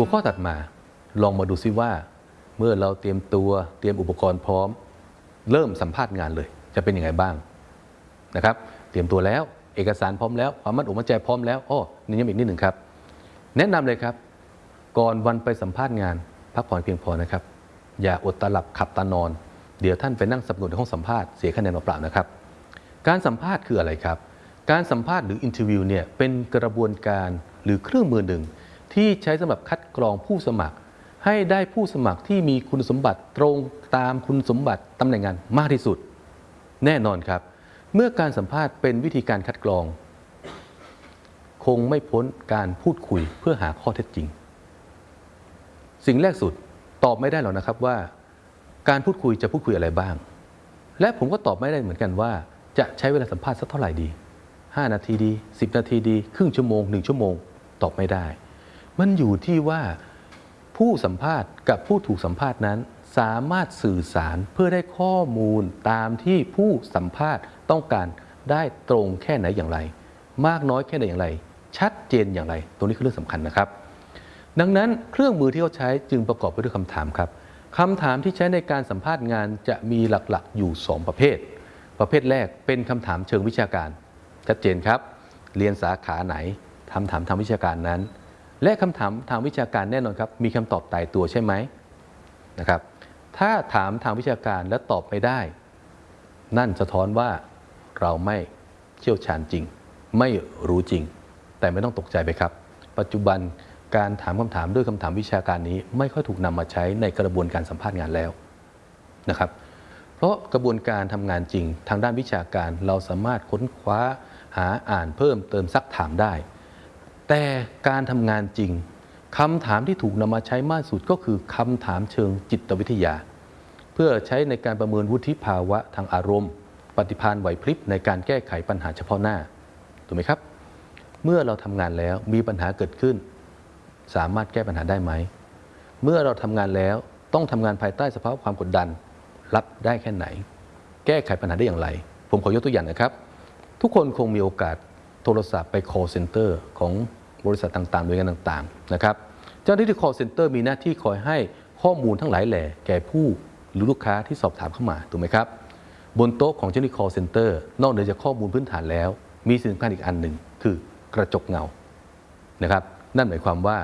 หัวข้อถัดมาลองมาดูซิว่า เมื่อเราเตรียมตัวเตรียมอุปกรณ์พร้อม เริ่มสัมภาษณ์งานเลย จะเป็นยังไงบ้างนะครับ เตรียมตัวแล้วเอกสารพร้อมแล้วความมั่นอกมั่นใจพร้อมแล้วอ้อนี่ยังอีกนิดหนึ่งครับ แนะนำเลยครับ ก่อนวันไปสัมภาษณ์งาน พักผ่อนเพียงพอนะครับ อย่าอดตาหลับขับตานอน เดี๋ยวท่านไปนั่งสัปหงกในห้องสัมภาษณ์เสียคะแนนเปล่านะครับ การสัมภาษณ์คืออะไรครับ การสัมภาษณ์หรือ interview เนี่ยเป็นกระบวนการหรือเครื่องมือหนึ่ง ที่ใช้สำหรับคัดกรองผู้สมัคร ให้ได้ผู้สมัครที่มีคุณสมบัติตรงตามคุณสมบัติตำแหน่งงานมากที่สุด แน่นอนครับ เมื่อการสัมภาษณ์เป็นวิธีการคัดกรอง คงไม่พ้นการพูดคุยเพื่อหาข้อเท็จจริง สิ่งแรกสุดตอบไม่ได้หรอกนะครับว่า การพูดคุยจะพูดคุยอะไรบ้าง และผมก็ตอบไม่ได้เหมือนกันว่า จะใช้เวลาสัมภาษณ์สักเท่าไหร่ดี 5 นาทีดี 10 นาทีดี ครึ่งชั่วโมง 1 ชั่วโมง ตอบไม่ได้ มันอยู่ที่ว่าผู้สัมภาษณ์กับผู้ถูกสัมภาษณ์นั้น สามารถสื่อสารเพื่อได้ข้อมูลตามที่ผู้สัมภาษณ์ต้องการได้ตรงแค่ไหนอย่างไร มากน้อยแค่ไหนอย่างไร ชัดเจนอย่างไร ตรงนี้คือเรื่องสำคัญนะครับ ดังนั้นเครื่องมือที่เขาใช้จึงประกอบไปด้วยคำถามครับคำถามที่ใช้ในการสัมภาษณ์งานจะมีหลักๆอยู่ 2 ประเภท ประเภทแรกเป็นคำถามเชิงวิชาการ ชัดเจนครับ เรียนสาขาไหนทำถามทางวิชาการนั้น และคำถามทางวิชาการแน่นอนครับ มีคำตอบตายตัวใช่ไหมนะครับ ถ้าถามทางวิชาการและตอบไม่ได้ นั่นสะท้อนว่าเราไม่เชี่ยวชาญจริง ไม่รู้จริง แต่ไม่ต้องตกใจไปครับ ปัจจุบันการถามคำถามด้วยคำถามวิชาการนี้ ไม่ค่อยถูกนำมาใช้ในกระบวนการสัมภาษณ์งานแล้วนะครับ เพราะกระบวนการทำงานจริง ทางด้านวิชาการเราสามารถค้นคว้าหาอ่านเพิ่มเติมซักถามได้ แต่การทำงานจริงคำถามที่ถูกนำมาใช้มากสุดก็คือคำถามเชิงจิตวิทยา เพื่อใช้ในการประเมินวุฒิภาวะทางอารมณ์ ปฏิภาณไหวพริบในการแก้ไขปัญหาเฉพาะหน้าถูกไหมครับ เมื่อเราทำงานแล้วมีปัญหาเกิดขึ้น สามารถแก้ปัญหาได้ไหม เมื่อเราทำงานแล้วต้องทำงานภายใต้สภาพความกดดัน รับได้แค่ไหน แก้ไขปัญหาได้อย่างไร ผมขอยกตัวอย่างนะครับ ทุกคนคงมีโอกาส โทรศัพท์ไป call center ของบริษัทต่างๆหน่วยงานต่างๆนะครับเจ้าหน้าที่ call center มีหน้าที่คอยให้ข้อมูลทั้งหลายแหล่แก่ผู้หรือลูกค้าที่สอบถามเข้ามาถูกไหมครับ บนโต๊ะของเจ้าหน้าที่ call center นอกเหนือจากข้อมูลพื้นฐานแล้ว มีสิ่งสำคัญอีกอันหนึ่งคือกระจกเงานะครับ นั่นหมายความว่า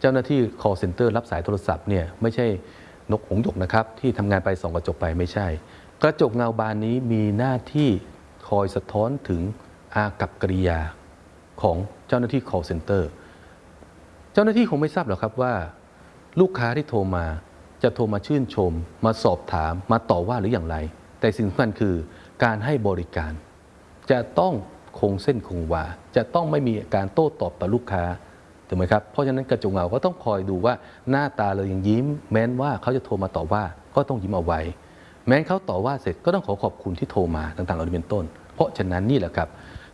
เจ้าหน้าที่ call center รับสายโทรศัพท์เนี่ยไม่ใช่นกหงส์หยกนะครับที่ทำงานไปส่องกระจกไปไม่ใช่ กระจกเงาบานนี้มีหน้าที่คอยสะท้อนถึง อากับกริยาของเจ้าหน้าที่ call center เจ้าหน้าที่คงไม่ทราบหรอกครับว่า ลูกค้าที่โทรมาจะโทรมาชื่นชม มาสอบถามมาต่อว่าหรืออย่างไร แต่สิ่งสำคัญคือการให้บริการ จะต้องคงเส้นคงวา จะต้องไม่มีการโต้ตอบต่อลูกค้าถูกไหมครับเพราะฉะนั้นกระจกเงาก็ต้องคอยดูว่าหน้าตาเรายังยิ้ม แม้นว่าเขาจะโทรมาต่อว่าก็ต้องยิ้มเอาไว้ แม้นเขาต่อว่าเสร็จก็ต้องขอขอบคุณที่โทรมาต่างๆเหล่านี้เป็นต้น เพราะฉะนั้นนี่แหละครับ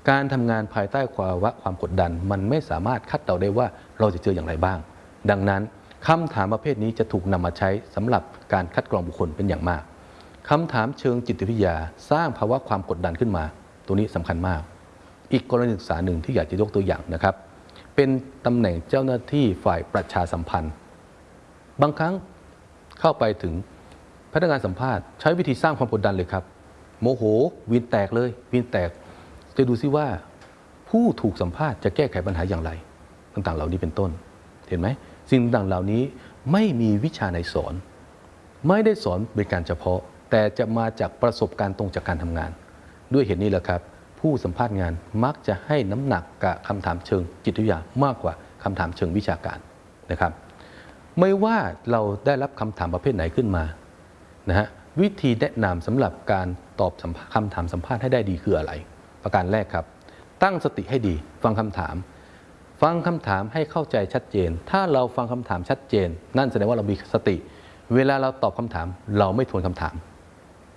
การทำงานภายใต้ภาวะความกดดัน มันไม่สามารถคาดเดาได้ว่าเราจะเจออย่างไรบ้าง ดังนั้นคำถามประเภทนี้จะถูกนำมาใช้สำหรับการคัดกรองบุคคลเป็นอย่างมากคำถามเชิงจิตวิทยาสร้างภาวะความกดดันขึ้นมา ตัวนี้สำคัญมาก อีกกรณีศึกษาหนึ่งที่อยากจะยกตัวอย่างนะครับ เป็นตำแหน่งเจ้าหน้าที่ฝ่ายประชาสัมพันธ์ บางครั้งเข้าไปถึงพนักงานสัมภาษณ์ใช้วิธีสร้างความกดดันเลยครับ โมโหวินแตกเลยวินแตก จะดูซิว่าผู้ถูกสัมภาษณ์จะแก้ไขปัญหาอย่างไรต่างๆ เหล่านี้เป็นต้น เห็นไหมสิ่งต่างๆเหล่านี้ไม่มีวิชาในสอน ไม่ได้สอนเป็นการเฉพาะ แต่จะมาจากประสบการณ์ตรงจากการทำงาน ด้วยเหตุนี้แหละครับ ผู้สัมภาษณ์งานมักจะให้น้ำหนักกับคำถามเชิงจิตวิทยามากกว่าคำถามเชิงวิชาการนะครับ ไม่ว่าเราได้รับคำถามประเภทไหนขึ้นมานะฮะวิธีแนะนำสำหรับการตอบคำถามสัมภาษณ์ให้ได้ดีคืออะไร ประการแรกครับ ตั้งสติให้ดี ฟังคำถาม ฟังคำถามให้เข้าใจชัดเจน ถ้าเราฟังคำถามชัดเจน นั่นแสดงว่าเรามีสติ เวลาเราตอบคำถาม เราไม่ทวนคำถาม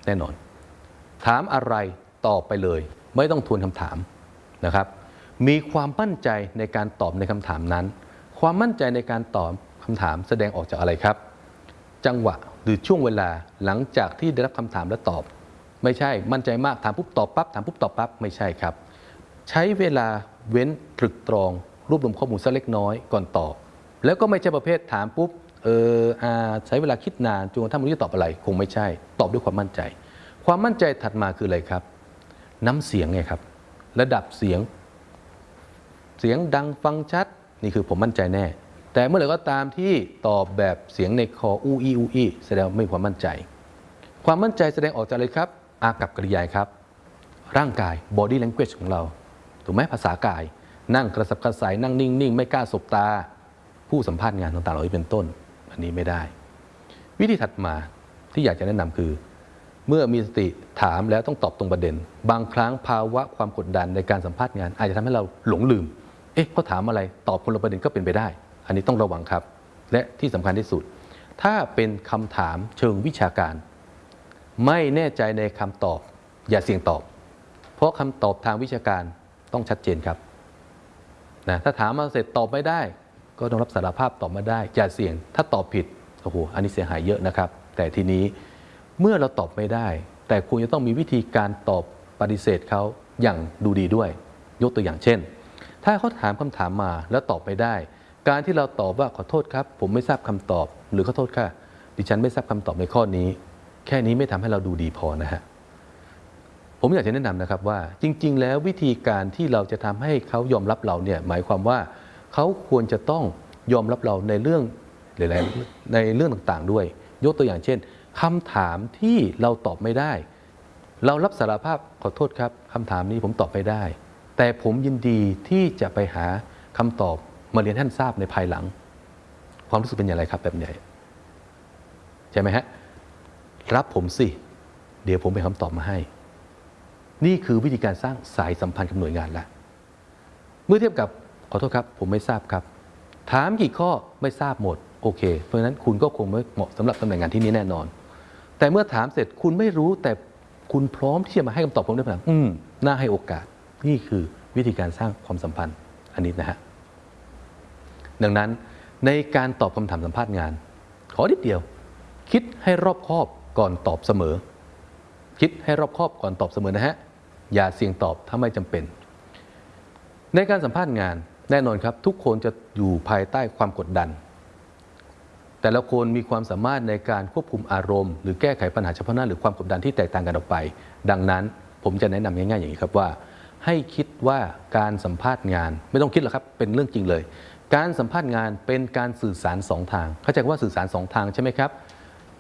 แน่นอน ถามอะไรตอบไปเลย ไม่ต้องทวนคำถามนะครับ มีความมั่นใจในการตอบในคำถามนั้น ความมั่นใจในการตอบคำถามแสดงออกจากอะไรครับ จังหวะหรือช่วงเวลาหลังจากที่ได้รับคำถามและตอบ ไม่ใช่มั่นใจมากถามปุ๊บตอบปั๊บถามปุ๊บตอบปั๊บไม่ใช่ครับ ใช้เวลาเว้นตรึกตรอง รวบรวมข้อมูลสักเล็กน้อยก่อนตอบ แล้วก็ไม่ใช่ประเภทถามปุ๊บเอออาใช้เวลาคิดนานจนกระทั่งไม่รู้จะตอบอะไร คงไม่ใช่ ตอบด้วยความมั่นใจ ความมั่นใจถัดมาคืออะไรครับ น้ำเสียงไงครับ ระดับเสียง เสียงดังฟังชัด นี่คือผมมั่นใจแน่ แต่เมื่อไหร่ก็ตามที่ตอบแบบเสียงในคออูอีอูอีแสดงไม่มีความมั่นใจ ความมั่นใจแสดงออกจากอะไรครับ อากับกริยายครับ ร่างกาย body language ของเรา ถูกไหมภาษากาย นั่งกระสับกระส่ายนั่งนิ่งๆ ไม่กล้าสบตา ผู้สัมภาษณ์งานต่างๆเหล่านี้เป็นต้น อันนี้ไม่ได้ วิธีถัดมาที่อยากจะแนะนำคือ เมื่อมีสติถามแล้วต้องตอบตรงประเด็น บางครั้งภาวะความกดดันในการสัมภาษณ์งาน อาจจะทำให้เราหลงลืม เอ๊ะเขาถามอะไรตอบคนละประเด็นก็เป็นไปได้ อันนี้ต้องระวังครับ และที่สำคัญที่สุด ถ้าเป็นคำถามเชิงวิชาการ ไม่แน่ใจในคำตอบ อย่าเสี่ยงตอบ เพราะคำตอบทางวิชาการต้องชัดเจนครับนะถ้าถามมาเสร็จตอบไม่ได้ ก็ต้องรับสารภาพตอบมาได้ อย่าเสี่ยง ถ้าตอบผิดโอ้โหอันนี้เสียหายเยอะนะครับ แต่ทีนี้เมื่อเราตอบไม่ได้ แต่คุณจะต้องมีวิธีการตอบปฏิเสธเขาอย่างดูดีด้วย ยกตัวอย่างเช่น ถ้าเขาถามคำถามมาแล้วตอบไม่ได้ การที่เราตอบว่าขอโทษครับ ผมไม่ทราบคำตอบ หรือขอโทษค่ะ ดิฉันไม่ทราบคำตอบในข้อนี้ แค่นี้ไม่ทำให้เราดูดีพอนะฮะผมอยากจะแนะนำนะครับว่าจริง ๆ แล้ววิธีการที่เราจะทำให้เขายอมรับเราเนี่ยหมายความว่าเขาควรจะต้องยอมรับเราในเรื่องหลายๆในเรื่องต่างๆ ด้วย ยกตัวอย่างเช่นคำถามที่เราตอบไม่ได้ เรารับสารภาพขอโทษครับคำถามนี้ผมตอบไม่ได้ แต่ผมยินดีที่จะไปหาคำตอบมาเรียนท่านทราบในภายหลัง ความรู้สึกเป็นอย่างไรครับแบบใหญ่ใช่ไหมฮะ รับผมสิ เดี๋ยวผมไปนคำตอบมาให้ นี่คือวิธีการสร้างสายสัมพันธ์กับหน่วยงานล้วเมื่อเทียบกับขอโทษครับ ผมไม่ทราบครับ ถามกี่ข้อไม่ทราบหมดโอเค เพราะฉะนั้นคุณก็คงไม่เหมาะสำหรับตำแหน่งงานที่นี้แน่นอน แต่เมื่อถามเสร็จคุณไม่รู้แต่คุณพร้อมที่จะมาให้คำตอบผมได้ไหมอืมน่าให้โอกาส นี่คือวิธีการสร้างความสัมพันธ์อันนี้นะฮะดังนั้นในการตอบคำถามสัมภาษณ์งาน ขอนิดเดียว คิดให้รอบคอบ ก่อนตอบเสมอ คิดให้รอบคอบก่อนตอบเสมอนะฮะ อย่าเสี่ยงตอบถ้าไม่จำเป็น ในการสัมภาษณ์งานแน่นอนครับ ทุกคนจะอยู่ภายใต้ความกดดัน แต่ละคนมีความสามารถในการควบคุมอารมณ์ หรือแก้ไขปัญหาเฉพาะหน้าหรือความกดดันที่แตกต่างกันออกไป ดังนั้นผมจะแนะนำง่ายๆอย่างนี้ครับว่า ให้คิดว่าการสัมภาษณ์งาน ไม่ต้องคิดหรอกครับเป็นเรื่องจริงเลย การสัมภาษณ์งานเป็นการสื่อสารสองทาง เข้าใจว่าสื่อสารสองทางใช่ไหมครับ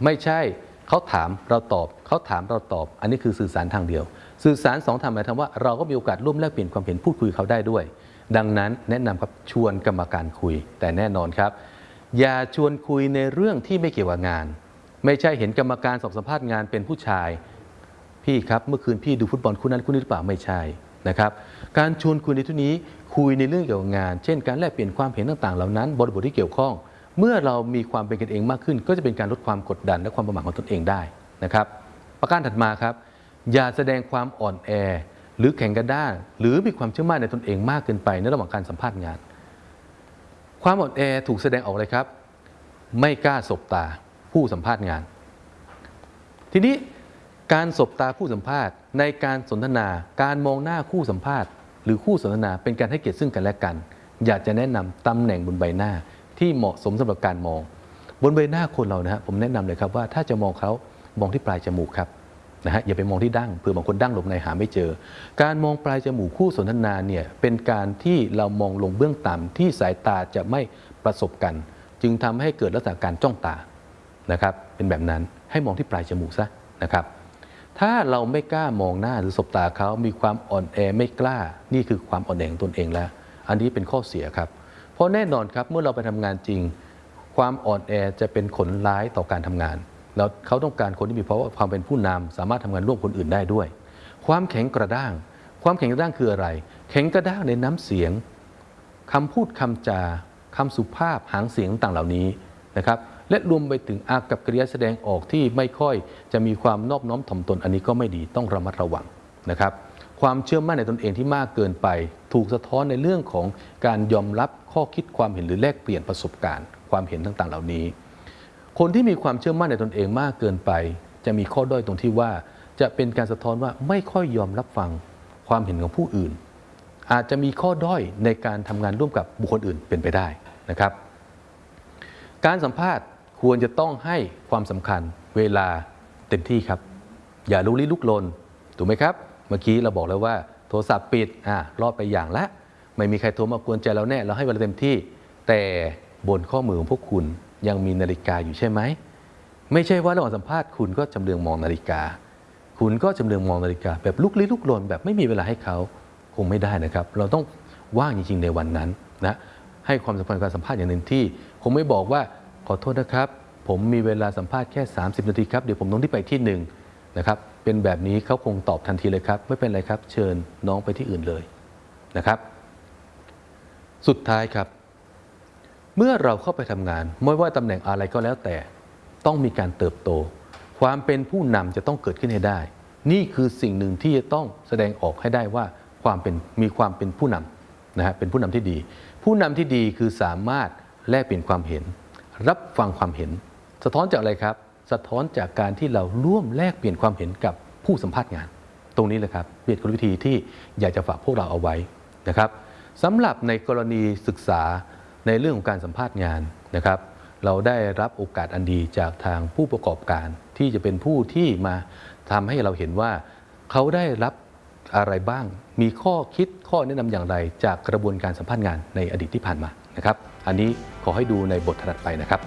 ไม่ใช่ เขาถามเราตอบเขาถามเราตอบ อันนี้คือสื่อสารทางเดียว สื่อสารสองทางหมายถึงว่าเราก็มีโอกาสร่วมแลกเปลี่ยนความเห็นพูดคุยเขาได้ด้วย ดังนั้นแนะนำครับชวนกรรมการคุย แต่แน่นอนครับ อย่าชวนคุยในเรื่องที่ไม่เกี่ยวกับงาน ไม่ใช่เห็นกรรมการสอบสัมภาษณ์งานเป็นผู้ชาย พี่ครับเมื่อคืนพี่ดูฟุตบอลคู่นั้นคู่นี้หรือเปล่าไม่ใช่นะครับการชวนคุยในที่นี้คุยในเรื่องเกี่ยวกับงาน เช่น การแลกเปลี่ยนความเห็นต่างๆ เหล่านั้น บริบทที่เกี่ยวข้อง เมื่อเรามีความเป็นกันเองมากขึ้น ก็จะเป็นการลดความกดดันและความประมาทของตนเองได้นะครับ ประการถัดมาครับ อย่าแสดงความอ่อนแอ หรือแข็งกระด้างหรือมีความเชื่อมั่นในตนเองมากเกินไปในระหว่างการสัมภาษณ์งาน ความอ่อนแอถูกแสดงออกเลยครับ ไม่กล้าสบตาผู้สัมภาษณ์งาน ทีนี้การสบตาผู้สัมภาษณ์ ในการสนทนา การมองหน้าคู่สัมภาษณ์ หรือคู่สนทนาเป็นการให้เกียรติซึ่งกันและกัน อยากจะแนะนำตำแหน่งบนใบหน้า ที่เหมาะสมสำหรับการมอง บนใบหน้าคนเรานะฮะผมแนะนำเลยครับว่าถ้าจะมองเขามองที่ปลายจมูกครับนะฮะอย่าไปมองที่ดั้งเผื่อบางคนดั้งหลบในหาไม่เจอ การมองปลายจมูกคู่สนทนาเนี่ยเป็นการที่เรามองลงเบื้องต่ำที่สายตาจะไม่ประสบกัน จึงทำให้เกิดลักษณะการจ้องตานะครับเป็นแบบนั้นให้มองที่ปลายจมูกซะนะครับถ้าเราไม่กล้ามองหน้าหรือสบตาเขามีความอ่อนแอไม่กล้า นี่คือความอ่อนแอของตนเองแล้ว อันนี้เป็นข้อเสียครับ เพราะแน่นอนครับเมื่อเราไปทำงานจริง ความอ่อนแอจะเป็นผลร้ายต่อการทำงาน แล้วเขาต้องการคนที่มีเพราะว่าความเป็นผู้นำสามารถทำงานร่วมคนอื่นได้ด้วย ความแข็งกระด้าง ความแข็งกระด้างคืออะไร แข็งกระด้างในน้ำเสียงคำพูดคำจาคำสุภาพหางเสียงต่างเหล่านี้นะครับและรวมไปถึงอากับกริยาแสดงออกที่ไม่ค่อยจะมีความนอบน้อมถ่อมตนอันนี้ก็ไม่ดีต้องระมัดระวังนะครับ ความเชื่อมั่นในตนเองที่มากเกินไป ถูกสะท้อนในเรื่องของการยอมรับ ข้อคิดความเห็นหรือแลกเปลี่ยนประสบการณ์ ความเห็นต่างๆ เหล่านี้ คนที่มีความเชื่อมั่นในตนเองมากเกินไป จะมีข้อด้อยตรงที่ว่า จะเป็นการสะท้อนว่าไม่ค่อยยอมรับฟังความเห็นของผู้อื่น อาจจะมีข้อด้อยในการทำงานร่วมกับบุคคลอื่นเป็นไปได้นะครับ การสัมภาษณ์ควรจะต้องให้ความสำคัญเวลาเต็มที่ครับ อย่าลุกลี้ลุกลนถูกไหมครับ เมื่อกี้เราบอกแล้วว่า โทรศัพท์ปิดอ่ารอดไปอย่างละ ไม่มีใครโทรมากวนใจเราแน่ เราให้เวลาเต็มที่ แต่บนข้อมือของพวกคุณยังมีนาฬิกาอยู่ใช่ไหม ไม่ใช่ว่าระหว่างสัมภาษณ์คุณก็จำเรืองมองนาฬิกา คุณก็จำเรืองมองนาฬิกา แบบลุกลี้ลุกลนแบบไม่มีเวลาให้เขาคงไม่ได้นะครับ เราต้องว่างจริงๆในวันนั้นนะให้ความสำคัญการสัมภาษณ์อย่างเต็มที่คงไม่บอกว่าขอโทษนะครับ ผมมีเวลาสัมภาษณ์แค่ 30 นาทีครับเดี๋ยวผมต้องที่ไปที่หนึ่งนะครับเป็นแบบนี้เขาคงตอบทันทีเลยครับ ไม่เป็นไรครับ เชิญน้องไปที่อื่นเลยนะครับ สุดท้ายครับ เมื่อเราเข้าไปทำงาน ไม่ว่าตำแหน่งอะไรก็แล้วแต่ ต้องมีการเติบโต ความเป็นผู้นำจะต้องเกิดขึ้นให้ได้ นี่คือสิ่งหนึ่งที่จะต้องแสดงออกให้ได้ว่าความเป็นมีความเป็นผู้นำนะฮะเป็นผู้นำที่ดี ผู้นำที่ดีคือสามารถแลกเปลี่ยนความเห็น รับฟังความเห็น สะท้อนจากอะไรครับ สะท้อนจากการที่เราร่วมแลกเปลี่ยนความเห็นกับผู้สัมภาษณ์งาน ตรงนี้แหละครับเป็นกลวิธีที่อยากจะฝากพวกเราเอาไว้นะครับ สำหรับในกรณีศึกษาในเรื่องของการสัมภาษณ์งานนะครับ เราได้รับโอกาสอันดีจากทางผู้ประกอบการ ที่จะเป็นผู้ที่มาทำให้เราเห็นว่า เขาได้รับอะไรบ้าง มีข้อคิดข้อแนะนำอย่างไร จากกระบวนการสัมภาษณ์งานในอดีตที่ผ่านมานะครับ อันนี้ขอให้ดูในบทถัดไปนะครับ